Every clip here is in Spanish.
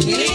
Yeah.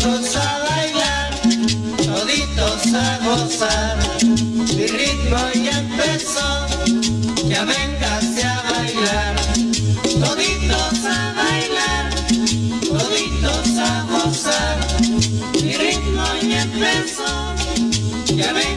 toditos a bailar, toditos a gozar. Mi ritmo ya empezó, ya véngase a bailar. Toditos a bailar, toditos a gozar. Mi ritmo ya empezó, ya véngase